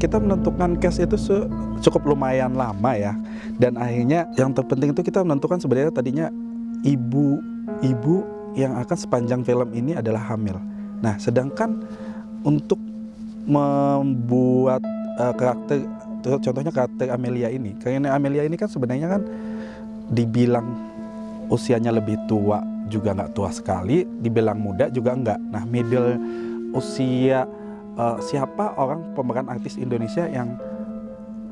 kita menentukan cast itu cukup lumayan lama ya dan akhirnya yang terpenting itu kita menentukan sebenarnya tadinya ibu-ibu yang akan sepanjang film ini adalah hamil. Nah, sedangkan untuk membuat uh, karakter contohnya karakter Amelia ini, karena Amelia ini kan sebenarnya kan dibilang usianya lebih tua juga nggak tua sekali, dibilang muda juga nggak. Nah, middle usia uh, siapa orang pemeran artis Indonesia yang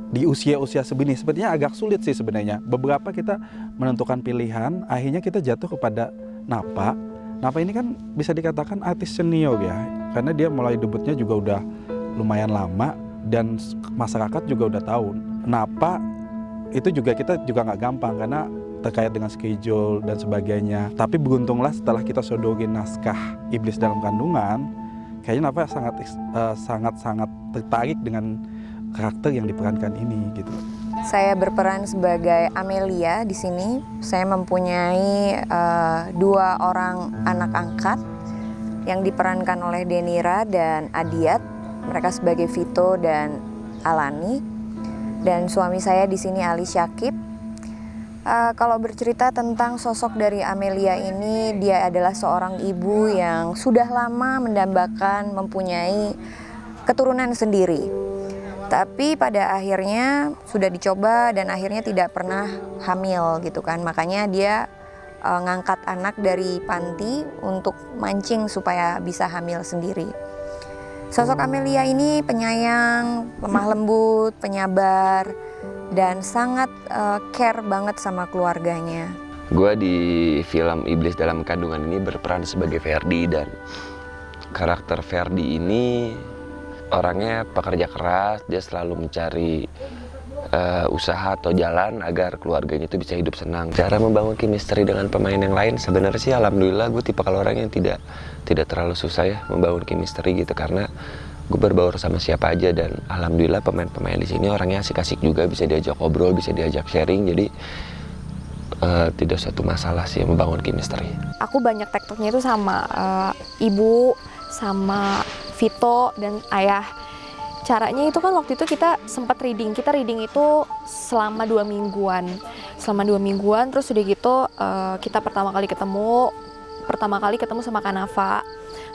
di usia-usia sebini sepertinya agak sulit sih sebenarnya. Beberapa kita menentukan pilihan, akhirnya kita jatuh kepada Napa. Napa ini kan bisa dikatakan artis senior ya, karena dia mulai debutnya juga udah lumayan lama dan masyarakat juga udah tahu. Napa itu juga kita juga nggak gampang karena terkait dengan schedule dan sebagainya. Tapi beruntunglah setelah kita sodorin naskah Iblis dalam Kandungan, kayaknya Napa sangat uh, sangat sangat tertarik dengan karakter yang diperankan ini gitu. Saya berperan sebagai Amelia di sini. Saya mempunyai uh, dua orang anak angkat yang diperankan oleh Denira dan Adiat. Mereka sebagai Vito dan Alani. Dan suami saya di sini Ali Syakib. Uh, kalau bercerita tentang sosok dari Amelia ini, dia adalah seorang ibu yang sudah lama mendambakan mempunyai keturunan sendiri tapi pada akhirnya sudah dicoba dan akhirnya tidak pernah hamil gitu kan. Makanya dia e, ngangkat anak dari panti untuk mancing supaya bisa hamil sendiri. Sosok Amelia ini penyayang, lemah lembut, penyabar, dan sangat e, care banget sama keluarganya. Gue di film Iblis dalam Kandungan ini berperan sebagai Ferdi dan karakter Ferdi ini orangnya pekerja keras, dia selalu mencari uh, usaha atau jalan agar keluarganya itu bisa hidup senang. Cara membangun chemistry dengan pemain yang lain sebenarnya sih alhamdulillah gue tipe kalau orang yang tidak tidak terlalu susah ya membangun chemistry gitu karena gue berbaur sama siapa aja dan alhamdulillah pemain-pemain di sini orangnya asik-asik juga. Bisa diajak ngobrol, bisa diajak sharing. Jadi uh, tidak satu masalah sih membangun chemistry. Aku banyak tektoknya itu sama uh, ibu sama Vito dan ayah. Caranya itu kan waktu itu kita sempat reading. Kita reading itu selama dua mingguan. Selama dua mingguan terus udah gitu uh, kita pertama kali ketemu pertama kali ketemu sama Kanava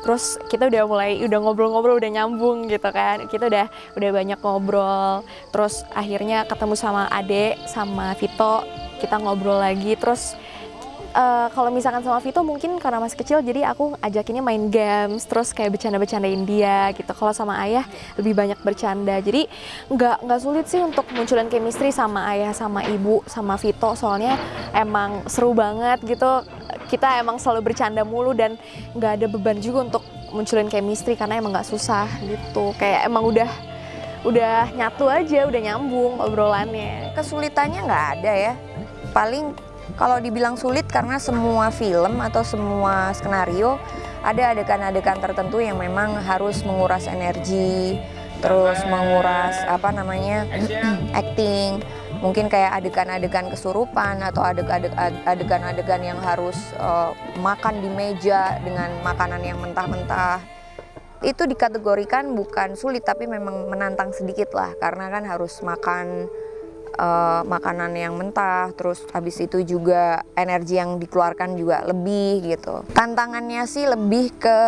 terus kita udah mulai udah ngobrol-ngobrol udah nyambung gitu kan. Kita udah udah banyak ngobrol. Terus akhirnya ketemu sama Ade sama Vito. Kita ngobrol lagi. Terus uh, kalau misalkan sama Vito mungkin karena masih kecil jadi aku ajakinnya main games terus kayak bercanda-bercandain dia gitu. Kalau sama ayah lebih banyak bercanda. Jadi nggak nggak sulit sih untuk munculin chemistry sama ayah sama ibu sama Vito. Soalnya emang seru banget gitu kita emang selalu bercanda mulu dan nggak ada beban juga untuk munculin chemistry karena emang nggak susah gitu. Kayak emang udah udah nyatu aja udah nyambung obrolannya. Kesulitannya nggak ada ya. Paling kalau dibilang sulit karena semua film atau semua skenario ada adegan-adegan tertentu yang memang harus menguras energi, terus menguras apa namanya acting, mungkin kayak adegan-adegan kesurupan atau adegan-adegan yang harus uh, makan di meja dengan makanan yang mentah-mentah itu dikategorikan bukan sulit tapi memang menantang sedikit lah karena kan harus makan uh, makanan yang mentah, terus habis itu juga energi yang dikeluarkan juga lebih gitu. Tantangannya sih lebih ke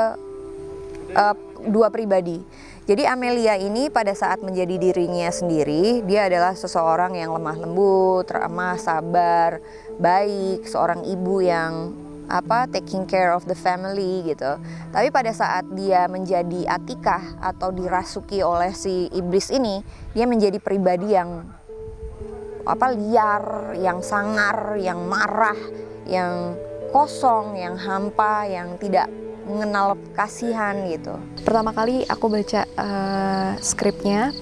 uh, dua pribadi. Jadi Amelia ini pada saat menjadi dirinya sendiri, dia adalah seseorang yang lemah lembut, ramah, sabar, baik, seorang ibu yang apa taking care of the family gitu. Tapi pada saat dia menjadi Atikah atau dirasuki oleh si iblis ini, dia menjadi pribadi yang apa liar, yang sangar, yang marah, yang kosong, yang hampa, yang tidak mengenal kasihan gitu. Pertama kali aku baca uh, skripnya,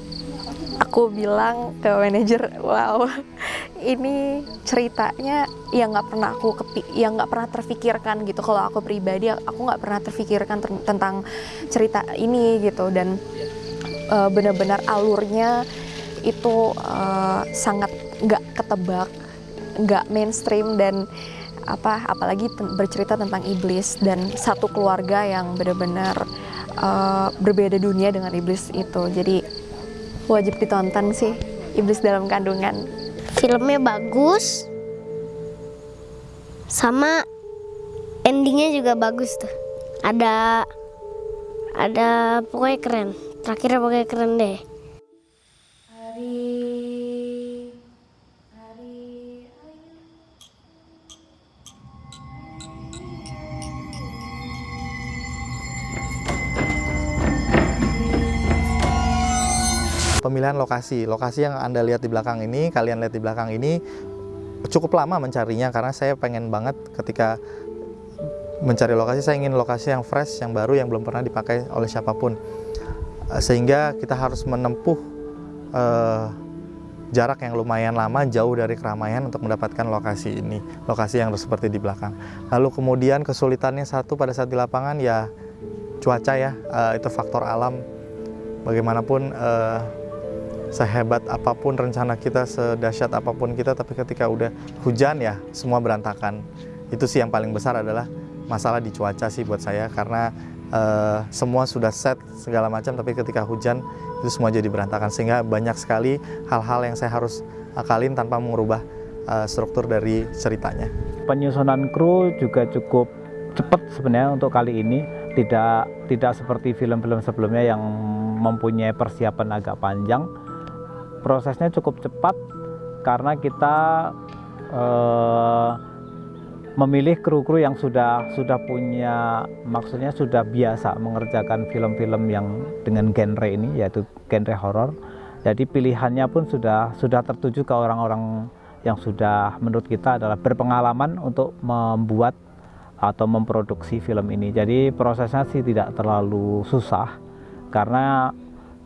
aku bilang ke manajer, wow, ini ceritanya yang nggak pernah aku kepi, yang nggak pernah terfikirkan gitu. Kalau aku pribadi, aku nggak pernah terfikirkan tentang cerita ini gitu dan uh, benar-benar alurnya itu uh, sangat nggak ketebak, nggak mainstream dan apa apalagi bercerita tentang iblis dan satu keluarga yang benar-benar uh, berbeda dunia dengan iblis itu. Jadi Wajib ditonton sih, Iblis dalam Kandungan. Filmnya bagus, sama endingnya juga bagus tuh. Ada ada pokoknya keren. Terakhirnya pokoknya keren deh. Pemilihan lokasi. Lokasi yang Anda lihat di belakang ini, kalian lihat di belakang ini cukup lama mencarinya karena saya pengen banget ketika mencari lokasi saya ingin lokasi yang fresh, yang baru yang belum pernah dipakai oleh siapa pun. Eh, Sehingga kita harus menempuh eh, jarak yang lumayan lama jauh dari keramaian untuk mendapatkan lokasi ini, lokasi yang seperti di belakang. Lalu kemudian kesulitannya satu pada saat di lapangan ya cuaca ya, eh, itu faktor alam. Bagaimanapun eh, sehebat apa pun rencana kita, sedahsyat apa pun kita, tapi ketika udah hujan ya semua berantakan. Itu sih yang paling besar adalah masalah di cuaca sih buat saya karena eh, semua sudah set segala macam, tapi ketika hujan itu semua jadi berantakan sehingga banyak sekali hal-hal yang saya harus akalin tanpa mengubah eh, struktur dari ceritanya. Penyusunan kru juga cukup cepat sebenarnya untuk kali ini, tidak tidak seperti film-film sebelumnya yang mempunyai persiapan agak panjang prosesnya cukup cepat karena kita eh, memilih kru-kru yang sudah sudah punya maksudnya sudah biasa mengerjakan film-film yang dengan genre ini yaitu genre horor. Jadi pilihannya pun sudah sudah tertuju ke orang-orang yang sudah menurut kita adalah berpengalaman untuk membuat atau memproduksi film ini. Jadi prosesnya sih tidak terlalu susah karena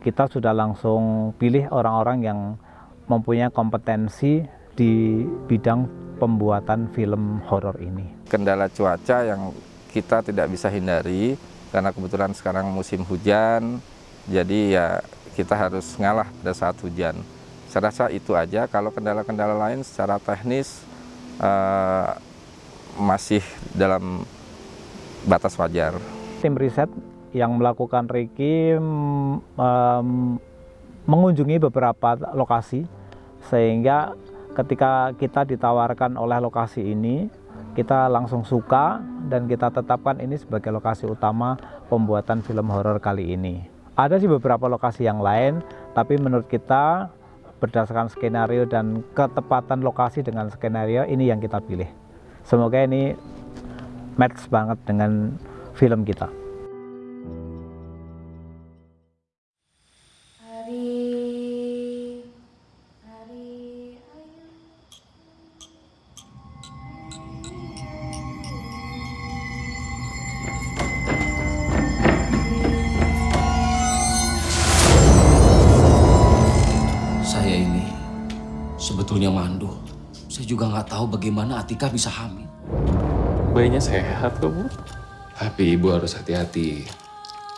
kita sudah langsung pilih orang-orang yang mempunyai kompetensi di bidang pembuatan film horor ini. kendala cuaca yang kita tidak bisa hindari karena kebetulan sekarang musim hujan jadi ya kita harus ngalah pada saat hujan. Saya rasa itu aja. Kalau kendala-kendala lain secara teknis eh, masih dalam batas wajar. Tim riset yang melakukan Reiki em, mengunjungi beberapa lokasi sehingga ketika kita ditawarkan oleh lokasi ini kita langsung suka dan kita tetapkan ini sebagai lokasi utama pembuatan film horor kali ini. Ada sih beberapa lokasi yang lain, tapi menurut kita berdasarkan skenario dan ketepatan lokasi dengan skenario ini yang kita pilih. Semoga ini match banget dengan film kita. Juga nggak tahu bagaimana Atika bisa hamil. Bayinya sehat kok, Bu. Tapi ibu harus hati-hati.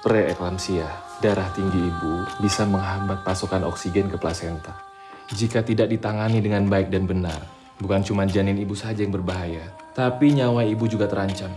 Preeklamsia, darah tinggi ibu bisa menghambat pasokan oksigen ke plasenta. Jika tidak ditangani dengan baik dan benar, bukan cuma janin ibu saja yang berbahaya, tapi nyawa ibu juga terancam.